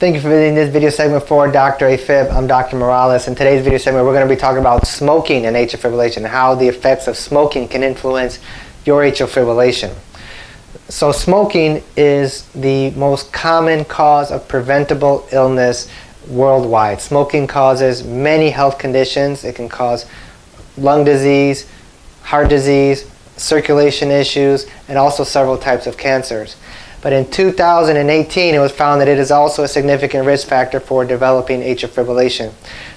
Thank you for visiting this video segment for Dr. AFib. I'm Dr. Morales. In today's video segment, we're going to be talking about smoking and atrial fibrillation and how the effects of smoking can influence your atrial fibrillation. So smoking is the most common cause of preventable illness worldwide. Smoking causes many health conditions. It can cause lung disease, heart disease, circulation issues, and also several types of cancers. But in 2018, it was found that it is also a significant risk factor for developing atrial fibrillation.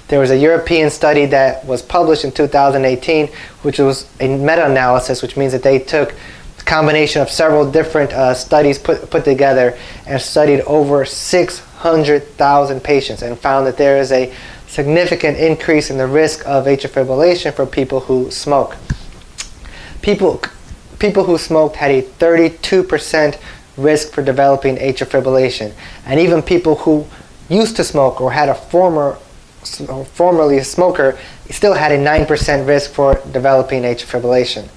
There was a European study that was published in 2018, which was a meta-analysis, which means that they took a combination of several different uh, studies put, put together and studied over 600,000 patients and found that there is a significant increase in the risk of atrial fibrillation for people who smoke. People, people who smoked had a 32% risk for developing atrial fibrillation. And even people who used to smoke or had a former, formerly a smoker still had a 9% risk for developing atrial fibrillation.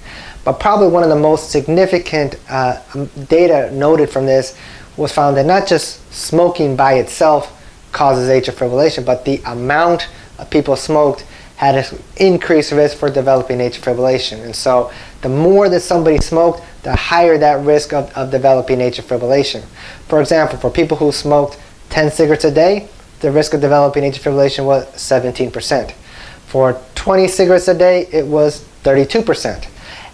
But probably one of the most significant uh, data noted from this was found that not just smoking by itself causes atrial fibrillation, but the amount of people smoked had an increased risk for developing atrial fibrillation. And so the more that somebody smoked, the higher that risk of, of developing atrial fibrillation. For example, for people who smoked 10 cigarettes a day, the risk of developing atrial fibrillation was 17%. For 20 cigarettes a day, it was 32%.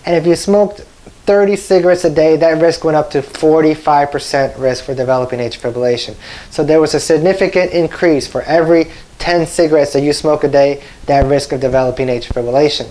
And if you smoked 30 cigarettes a day, that risk went up to 45% risk for developing atrial fibrillation. So there was a significant increase for every 10 cigarettes that you smoke a day, that risk of developing atrial fibrillation.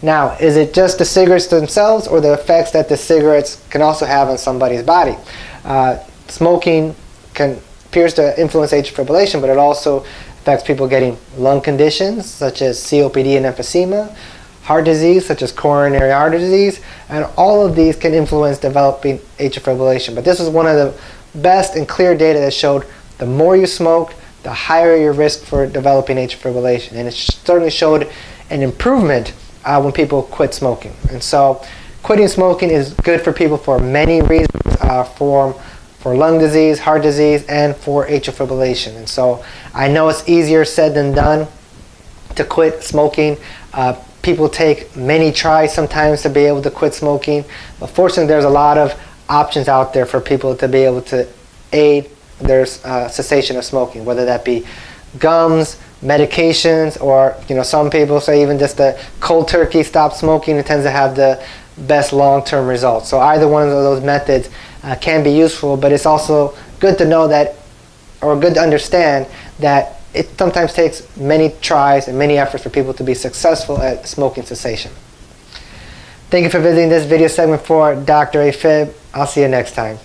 Now, is it just the cigarettes themselves or the effects that the cigarettes can also have on somebody's body? Uh, smoking can appears to influence atrial fibrillation, but it also affects people getting lung conditions such as COPD and emphysema, heart disease such as coronary artery disease, and all of these can influence developing atrial fibrillation. But this is one of the best and clear data that showed the more you smoked, the higher your risk for developing atrial fibrillation. And it certainly showed an improvement uh, when people quit smoking. And so quitting smoking is good for people for many reasons, uh, for, for lung disease, heart disease, and for atrial fibrillation. And so I know it's easier said than done to quit smoking. Uh, people take many tries sometimes to be able to quit smoking. But fortunately, there's a lot of options out there for people to be able to aid their uh, cessation of smoking, whether that be gums, medications, or you know some people say even just the cold turkey stop smoking it tends to have the best long-term results. So either one of those methods uh, can be useful, but it's also good to know that, or good to understand that it sometimes takes many tries and many efforts for people to be successful at smoking cessation. Thank you for visiting this video segment for Dr. AFib. I'll see you next time.